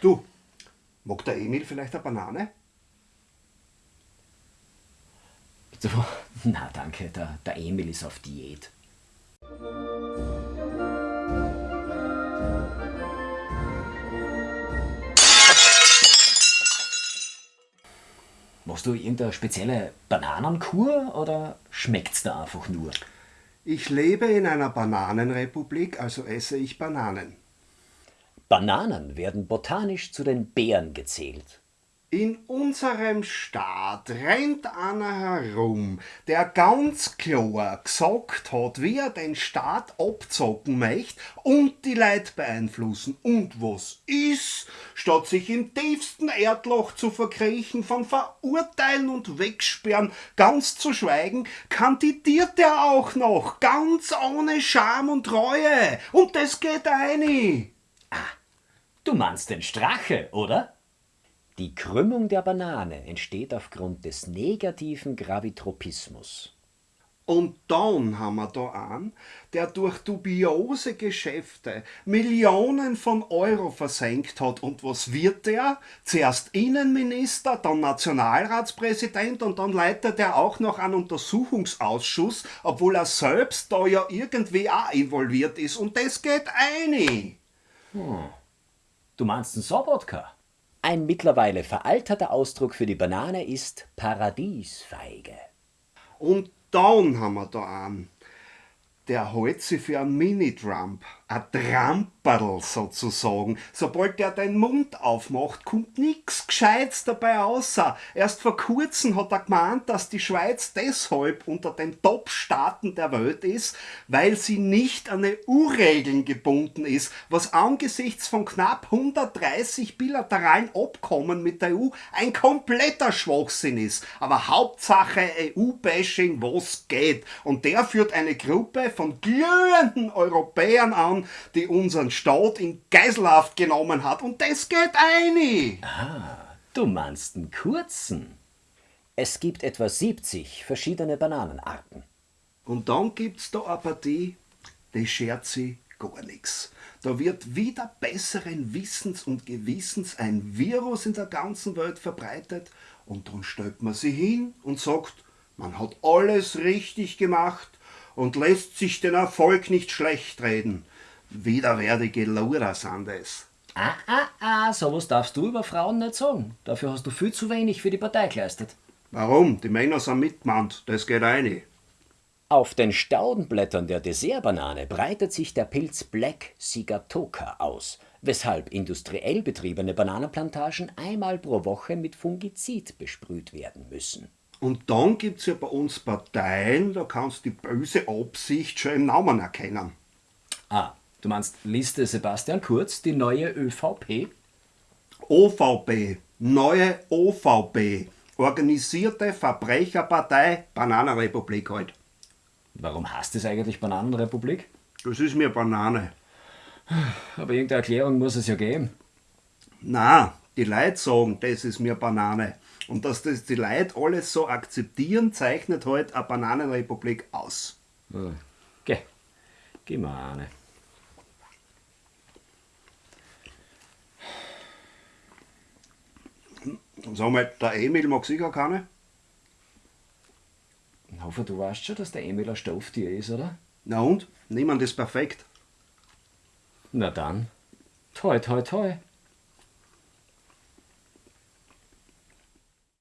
Du, mag der Emil vielleicht eine Banane? Du, na danke, der, der Emil ist auf Diät. Machst du irgendeine spezielle Bananenkur oder schmeckt's da einfach nur? Ich lebe in einer Bananenrepublik, also esse ich Bananen. Bananen werden botanisch zu den Beeren gezählt. In unserem Staat rennt einer herum, der ganz klar gesagt hat, wie er den Staat abzocken möchte und die Leute beeinflussen. Und was ist, statt sich im tiefsten Erdloch zu verkriechen, von Verurteilen und Wegsperren ganz zu schweigen, kandidiert er auch noch, ganz ohne Scham und Reue. Und das geht ein. Du meinst den Strache, oder? Die Krümmung der Banane entsteht aufgrund des negativen Gravitropismus. Und dann haben wir da einen, der durch dubiose Geschäfte Millionen von Euro versenkt hat. Und was wird der? Zuerst Innenminister, dann Nationalratspräsident und dann leitet er auch noch einen Untersuchungsausschuss, obwohl er selbst da ja irgendwie auch involviert ist. Und das geht ein. Du meinst den Sobotka? Ein mittlerweile veralterter Ausdruck für die Banane ist Paradiesfeige. Und dann haben wir da einen. Der hält sich für einen Mini-Trump. Ein Tramperl sozusagen. Sobald der den Mund aufmacht, kommt nix Gescheites dabei außer. Erst vor kurzem hat er gemeint, dass die Schweiz deshalb unter den Top-Staaten der Welt ist, weil sie nicht an EU-Regeln gebunden ist, was angesichts von knapp 130 bilateralen Abkommen mit der EU ein kompletter Schwachsinn ist. Aber Hauptsache EU-Bashing, was geht. Und der führt eine Gruppe von glühenden Europäern an, die unseren Staat in Geiselhaft genommen hat. Und das geht ein. Du meinst den kurzen? Es gibt etwa 70 verschiedene Bananenarten. Und dann gibt's da eine Partie, die schert sich gar nichts. Da wird wieder besseren Wissens und Gewissens ein Virus in der ganzen Welt verbreitet und dann stellt man sie hin und sagt, man hat alles richtig gemacht und lässt sich den Erfolg nicht schlecht reden. Widerwärtige Luder sind es. Ah, ah, ah, sowas darfst du über Frauen nicht sagen. Dafür hast du viel zu wenig für die Partei geleistet. Warum? Die Männer sind mitgemeint, das geht ein. Auf den Staudenblättern der Dessertbanane breitet sich der Pilz Black Sigatoka aus, weshalb industriell betriebene Bananenplantagen einmal pro Woche mit Fungizid besprüht werden müssen. Und dann gibt's ja bei uns Parteien, da kannst du die böse Absicht schon im Namen erkennen. Ah, du meinst Liste Sebastian Kurz, die neue ÖVP? OVP, neue OVP, organisierte Verbrecherpartei, Bananenrepublik halt. Warum heißt es eigentlich Bananenrepublik? Das ist mir Banane. Aber irgendeine Erklärung muss es ja geben. Na, die Leute sagen, das ist mir Banane. Und dass das die Leute alles so akzeptieren, zeichnet halt eine Bananenrepublik aus. Geh, geh mal eine. Sag mal, der Emil mag sicher keine? Ich hoffe, du weißt schon, dass der Emil ein Stofftier ist, oder? Na und? Niemand ist perfekt. Na dann. Toi, toi, toi.